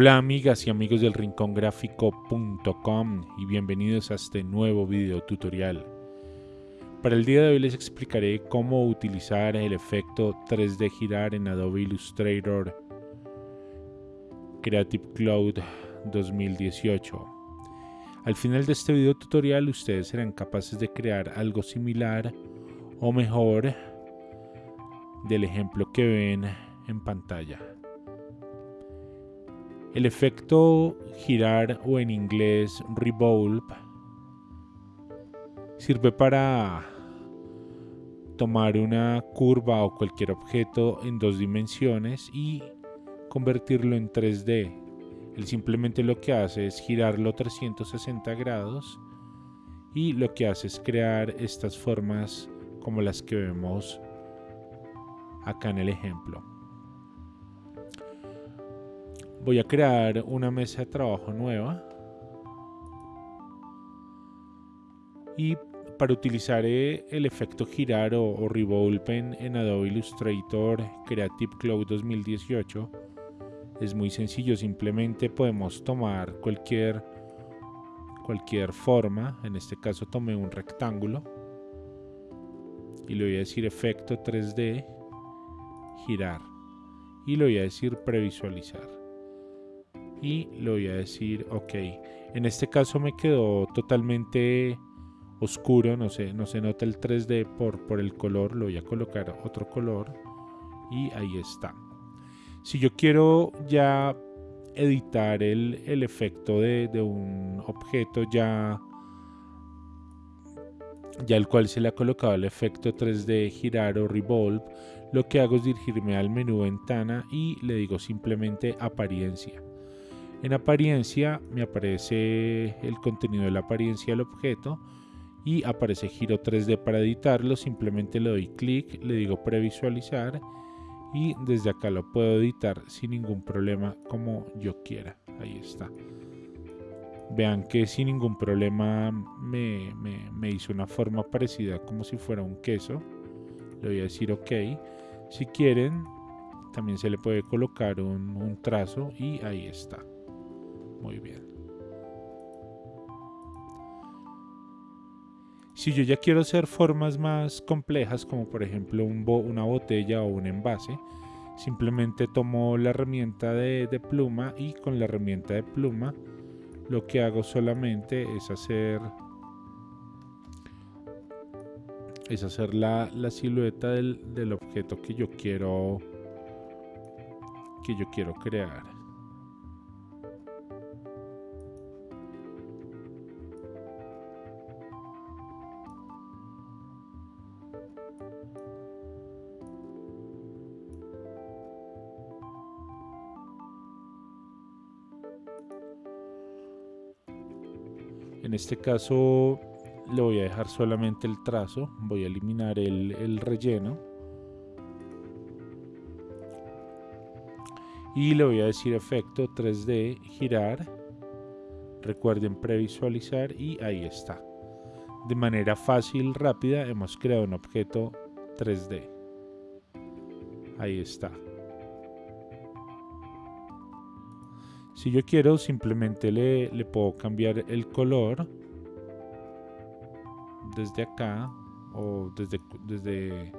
Hola amigas y amigos del rincongráfico.com y bienvenidos a este nuevo video tutorial. Para el día de hoy les explicaré cómo utilizar el efecto 3D girar en Adobe Illustrator Creative Cloud 2018. Al final de este video tutorial ustedes serán capaces de crear algo similar o mejor del ejemplo que ven en pantalla. El efecto girar o en inglés revolve sirve para tomar una curva o cualquier objeto en dos dimensiones y convertirlo en 3D. Él simplemente lo que hace es girarlo 360 grados y lo que hace es crear estas formas como las que vemos acá en el ejemplo. Voy a crear una mesa de trabajo nueva. Y para utilizar eh, el efecto girar o, revolve en, Adobe Illustrator Creative Cloud 2018 es muy sencillo, simplemente podemos tomar cualquier cualquier forma, en este caso tomé un rectángulo. Y le voy a decir efecto 3D girar. Y le voy a decir previsualizar y le voy a decir ok en este caso me quedó totalmente oscuro no sé no se nota el 3D por, por el color lo voy a colocar otro color y ahí está si yo quiero ya editar el, el efecto de, de, un objeto ya ya el cual se le ha colocado el efecto 3D girar o revolve, lo que hago es dirigirme al menú ventana y le digo simplemente apariencia. En apariencia me aparece el contenido de la apariencia del objeto y aparece giro 3D para editarlo. Simplemente le doy clic, le digo previsualizar y desde acá lo puedo editar sin ningún problema como yo quiera. Ahí está. Vean que sin ningún problema me, hizo una forma parecida como si fuera un queso. Le voy a decir ok. Si quieren, también se le puede colocar un trazo y ahí está. Muy bien. Si yo ya quiero hacer formas más complejas, como por ejemplo una botella o un envase, simplemente tomo la herramienta de, pluma y con la herramienta de pluma lo que hago solamente es hacer es hacer la, silueta del, del objeto que yo quiero que yo quiero crear En este caso le voy a dejar solamente el trazo, voy a eliminar el, relleno. Y le voy a decir efecto 3D, girar. Recuerden previsualizar y ahí está. De manera fácil, rápida, hemos creado un objeto 3D. Ahí está. Si yo quiero, simplemente le, puedo cambiar el color desde acá o desde, desde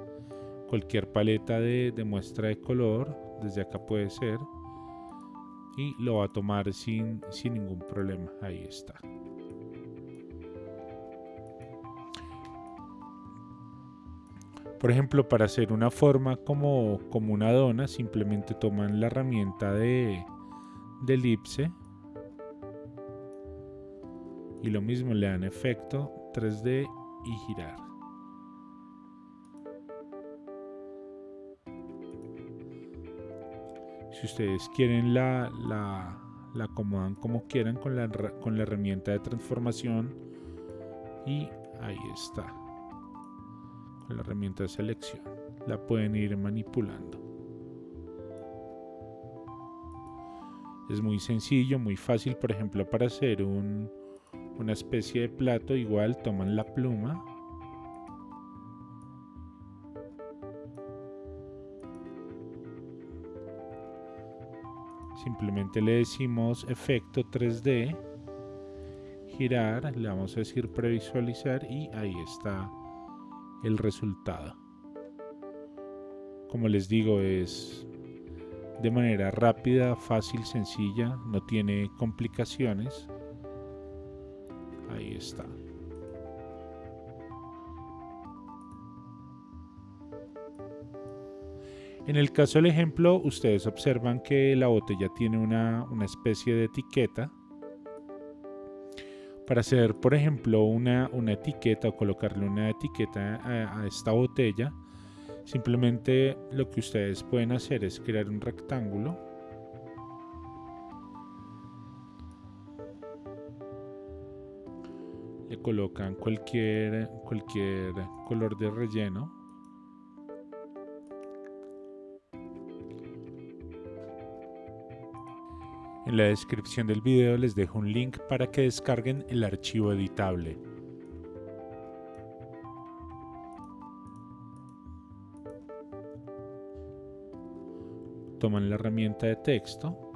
cualquier paleta de, muestra de color. Desde acá puede ser. Y lo va a tomar sin, sin ningún problema. Ahí está. Por ejemplo, para hacer una forma como, como una dona, simplemente toman la herramienta de, de elipse y lo mismo le dan efecto 3D y girar. Si ustedes quieren la, la, acomodan como quieran con la, con la herramienta de transformación y ahí está. Con la herramienta de selección. La pueden ir manipulando. Es muy sencillo, muy fácil, por ejemplo, para hacer una especie de plato, igual toman la pluma. simplemente le decimos efecto 3D, girar, le vamos a decir previsualizar y ahí está el resultado. Como les digo, es de manera rápida, fácil, sencilla, no tiene complicaciones. Ahí está. En el caso del ejemplo, ustedes observan que la botella tiene una, especie de etiqueta. Para hacer, por ejemplo, una, etiqueta o colocarle una etiqueta a, a esta botella, simplemente lo que ustedes pueden hacer es crear un rectángulo le colocan cualquier cualquier color de relleno En la descripción del video les dejo un link para que descarguen el archivo editable. Toman la herramienta de texto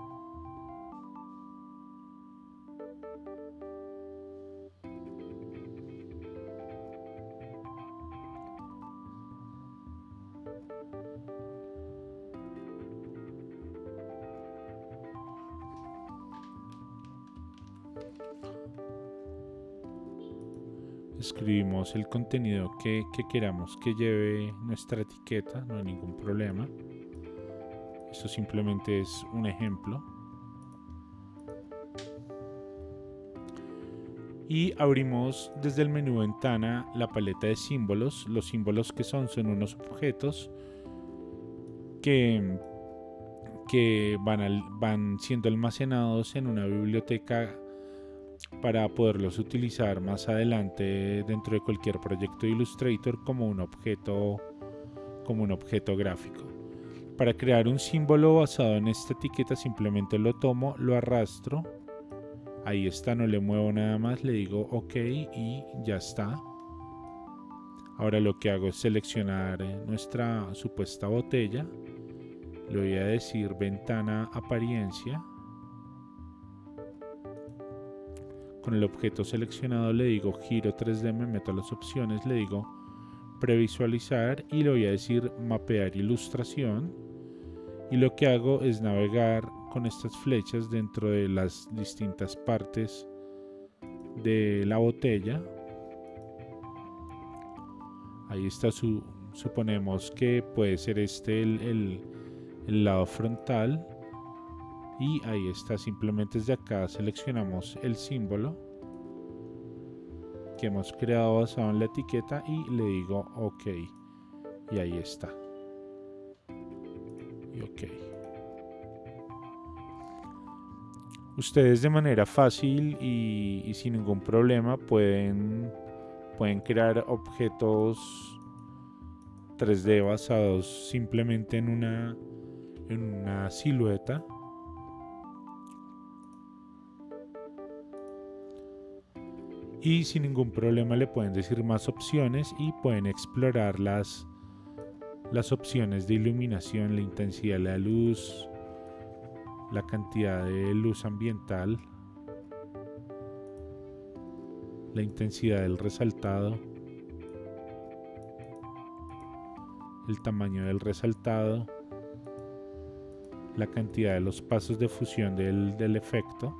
escribimos el contenido que, queramos que lleve nuestra etiqueta, no hay ningún problema. Esto simplemente es un ejemplo. Y abrimos desde el menú ventana la paleta de símbolos. Los símbolos que son son unos objetos que, que van, van siendo almacenados en una biblioteca para poderlos utilizar más adelante dentro de cualquier proyecto de Illustrator como un objeto como un objeto gráfico. Para crear un símbolo basado en esta etiqueta simplemente lo tomo, lo arrastro, ahí está, no le muevo nada más, le digo ok y ya está. Ahora lo que hago es seleccionar nuestra supuesta botella, le voy a decir ventana apariencia Con el objeto seleccionado le digo giro 3D, me meto a las opciones, le digo previsualizar y le voy a decir mapear ilustración. Y lo que hago es navegar con estas flechas dentro de las distintas partes de la botella. Ahí está su, suponemos que puede ser este el, lado frontal. Y ahí está simplemente desde acá seleccionamos el símbolo que hemos creado basado en la etiqueta y le digo ok. Y ahí está ustedes de manera fácil y, sin ningún problema pueden pueden crear objetos 3D basados simplemente en una en una silueta. Y sin ningún problema le pueden decir más opciones y pueden explorar las, opciones de iluminación, la intensidad de la luz, la cantidad de luz ambiental, la intensidad del resaltado, el tamaño del resaltado, la cantidad de los pasos de fusión del, del efecto.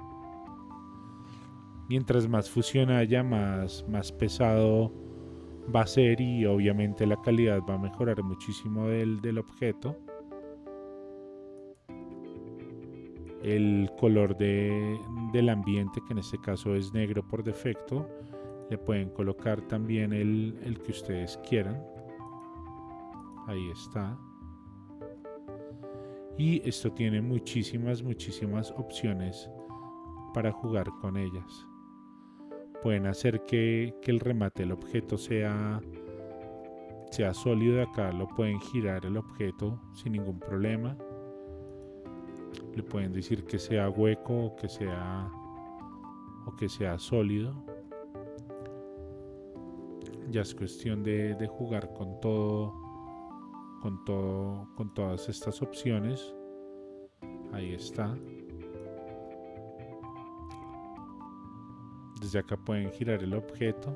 Mientras más fusión haya, más, más pesado va a ser y obviamente la calidad va a mejorar muchísimo del, del objeto. El color de, del ambiente, que en este caso es negro por defecto, le pueden colocar también el, el que ustedes quieran. Ahí está. Y esto tiene muchísimas, muchísimas opciones para jugar con ellas pueden hacer que, el remate del objeto sea, sea sólido. Acá lo pueden girar el objeto sin ningún problema. Le pueden decir que sea hueco o que sea, o que sea sólido. Ya es cuestión de, de jugar con todo, con todo, con todas estas opciones. Ahí está. Desde acá pueden girar el objeto.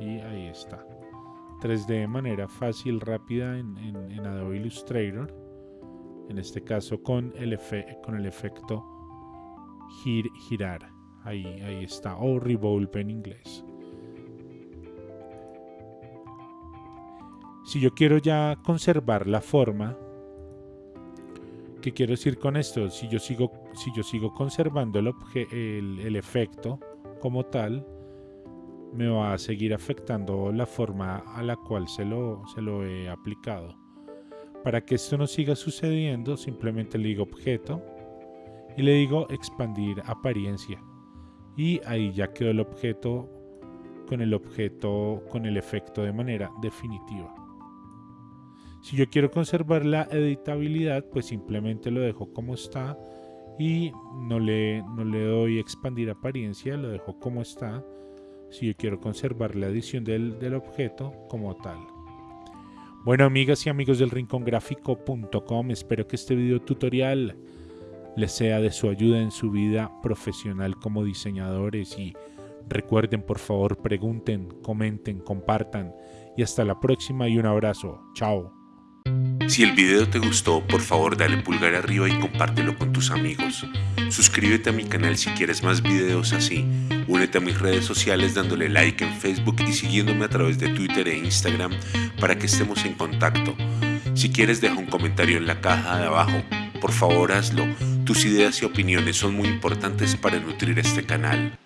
Y ahí está. 3D de manera fácil, rápida en, Adobe Illustrator. En este caso con el, efecto girar. Ahí, ahí está. O revolve en inglés. Si yo quiero ya conservar la forma, ¿qué quiero decir con esto? Si yo sigo, conservando el, el, el efecto como tal, me va a seguir afectando la forma a la cual se lo, se lo he aplicado. Para que esto no siga sucediendo, simplemente le digo objeto y le digo expandir apariencia. Y ahí ya quedó el objeto con el objeto con el efecto de manera definitiva. Si yo quiero conservar la editabilidad, pues simplemente lo dejo como está y no le, no le doy expandir apariencia, lo dejo como está. Si yo quiero conservar la edición del, del objeto como tal. Bueno, amigas y amigos del rincongráfico.com, espero que este video tutorial les sea de su ayuda en su vida profesional como diseñadores y recuerden por favor pregunten, comenten, compartan y hasta la próxima y un abrazo. Chao. Si el video te gustó, por favor dale pulgar arriba y compártelo con tus amigos. Suscríbete a mi canal si quieres más videos así. Únete a mis redes sociales dándole like en Facebook y siguiéndome a través de Twitter e Instagram para que estemos en contacto. Si quieres deja un comentario en la caja de abajo. Por favor hazlo. Tus ideas y opiniones son muy importantes para nutrir este canal.